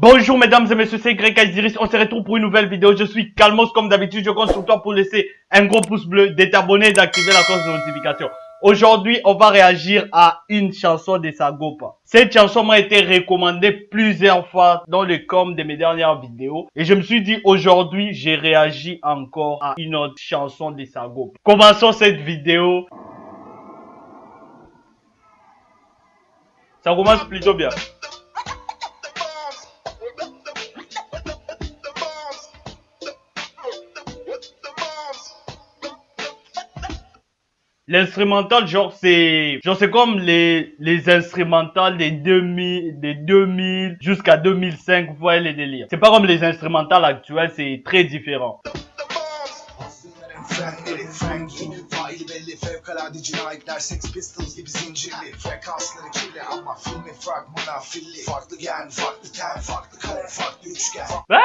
Bonjour mesdames et messieurs, c'est Greg Aziris, on se retrouve pour une nouvelle vidéo, je suis Calmos comme d'habitude, je compte sur toi pour laisser un gros pouce bleu, de t'abonner et d'activer la cloche de notification. Aujourd'hui, on va réagir à une chanson de Sagopa. Cette chanson m'a été recommandée plusieurs fois dans le com de mes dernières vidéos. Et je me suis dit, aujourd'hui, j'ai réagi encore à une autre chanson de Sagopa. Commençons cette vidéo. Ça commence plutôt bien. L'instrumental, genre, c'est, genre, c'est comme les, les instrumentales des 2000, des 2000 jusqu'à 2005, vous voyez les délires. C'est pas comme les instrumentales actuelles, c'est très différent. Hein?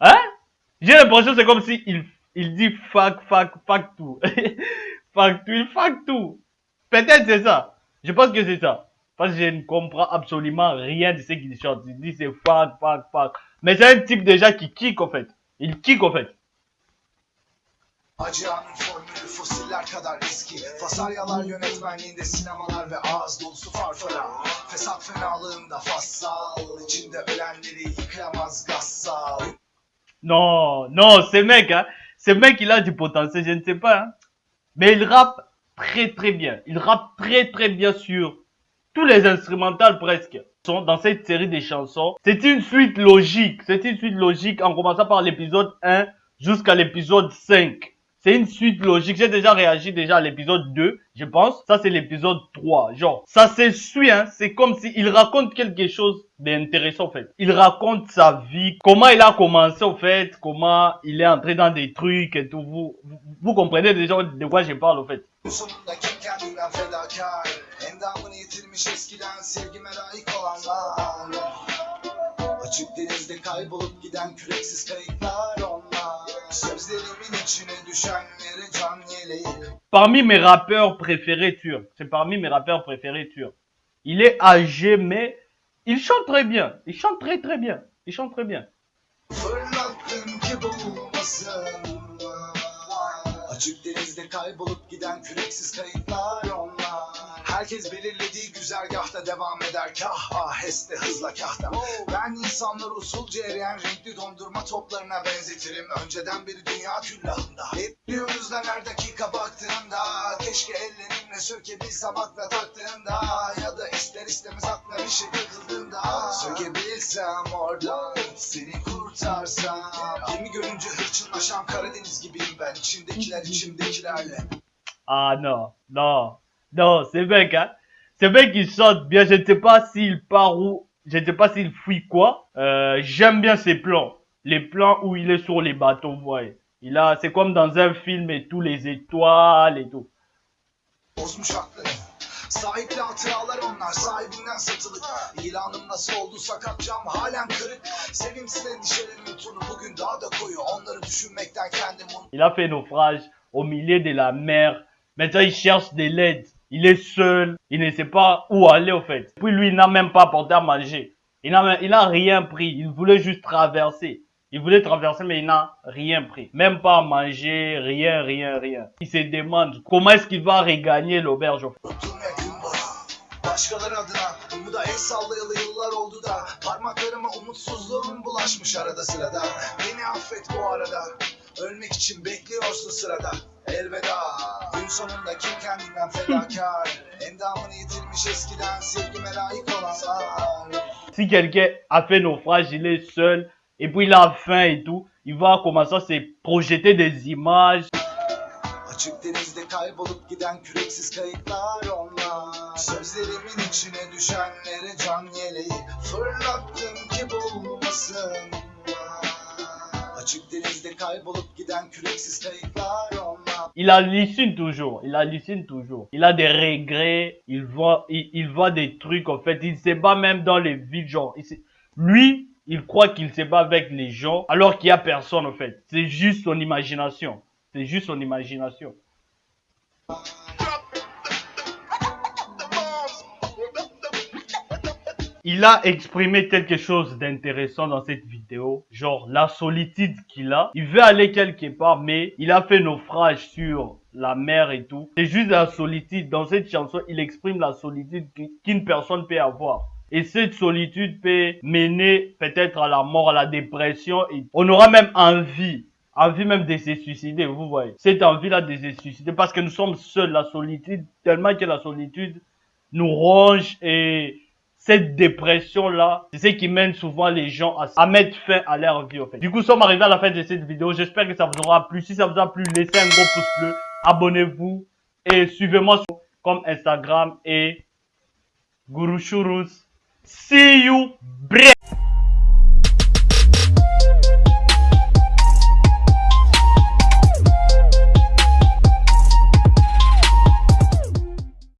hein? J'ai l'impression que c'est comme si il il dit fuck, fuck, fuck tout. fuck tout, il fuck tout. Peut-être c'est ça. Je pense que c'est ça. Parce que je ne comprends absolument rien de ce qu'il chante. Il dit c'est fuck, fuck, fuck. Mais c'est un type déjà qui kick en fait. Il kick en fait. Acıyanın formülü fosiller kadar eski Fasaryalar yönetmenliğinde sinemalar ve ağız dolusu farfara Fesat fenalığında fassal içinde ölenleri yıkayamaz gassal Non, non, ce mec, hein, Ce mec, il a du potentiel, je ne sais pas. Hein. Mais il rappe très très bien. Il rappe très très bien sur tous les instrumentales presque. Sont dans cette série de chansons. C'est une suite logique. C'est une suite logique en commençant par l'épisode 1 jusqu'à l'épisode 5. C'est une suite logique. J'ai déjà réagi déjà à l'épisode 2, je pense. Ça, c'est l'épisode 3. Genre, ça se suit, hein. C'est comme s'il raconte quelque chose d'intéressant, en fait. Il raconte sa vie, comment il a commencé, en fait, comment il est entré dans des trucs et tout. Vous, vous, vous comprenez déjà de quoi je parle, en fait. Parmi mes rappeurs préférés turcs, c'est parmi mes rappeurs préférés turcs. Il est âgé, mais il chante très bien. Il chante très très bien. Il chante très bien. Herkes belirlediği güzergahta devam eder. Kah aheste hızla kahta. Ben insanları usulca eriyen renkli dondurma toplarına benzetirim. Önceden beri dünya küllahında. Bekliyoruz lan her dakika baktığında. Keşke ellerimle sökebilsem akla taktığında Ya da ister istemez akla bir şey takıldığında Sökebilsem oradan seni kurtarsam Gemi görünce hırçınlaşan Karadeniz gibiyim ben içimdekilerle Ah non, non Non, c'est mec, hein. C'est mec qui chante bien. Je ne sais pas s'il part où. Je ne sais pas s'il fuit quoi. Euh, J'aime bien ses plans. Les plans où il est sur les bateaux, vous voyez. Il a, c'est comme dans un film et tous les étoiles et tout. Sahipli hatıralar onlar sahibinden satılık İlanım nasıl oldu sakat cam halen kırık Sevimsiz endişelerimin tonu bugün daha da koyu Onları düşünmekten kendim Il a fait naufrage au milieu de la mer Maintenant il cherche de l'aide il est seul, il ne sait pas où aller au fait. Puis lui, il n'a même pas porté à manger. Il n'a rien pris, il voulait juste traverser. Il voulait traverser, mais il n'a rien pris. Même pas à manger, rien, rien, rien. Il se demande comment est-ce qu'il va regagner l'auberge. Başkaları adına umuda el sallayalı yıllar oldu da Parmaklarıma umutsuzluğum bulaşmış arada sırada. Beni affet bu arada. Ölmek için bekliyorsun sırada. Elveda. Gün sonunda kim kendinden fedakar? Endamını yitirmiş eskiden sevgime layık olanlar Si quelqu'un a fait naufrage, il est seul. Et puis il a faim et tout, il va commencer à se projeter des images. Açık denizde Il hallucine toujours, il hallucine toujours. Il a des regrets, il voit, des trucs en fait, il se bat même dans les vides genre. Lui, il croit qu'il se bat avec les gens alors qu'il y a personne en fait. C'est juste son imagination. C'est juste son imagination. Il a exprimé quelque chose d'intéressant dans cette vidéo, genre la solitude qu'il a. Il veut aller quelque part, mais il a fait naufrage sur la mer et tout. C'est juste la solitude. Dans cette chanson, il exprime la solitude qu'une personne peut avoir. Et cette solitude peut mener peut-être à la mort, à la dépression. On aura même envie, envie même de se suicider, vous voyez. Cette envie-là de se suicider parce que nous sommes seuls, la solitude, tellement que la solitude nous ronge et cette dépression-là, c'est ce qui mène souvent les gens à, mettre fin à leur vie. Du coup, nous sommes arrivés à la fin de cette vidéo. J'espère que ça vous aura plu. Si ça vous a plu, laissez un gros pouce bleu, abonnez-vous et suivez-moi sur comme Instagram et Guru Shurus. See you, bre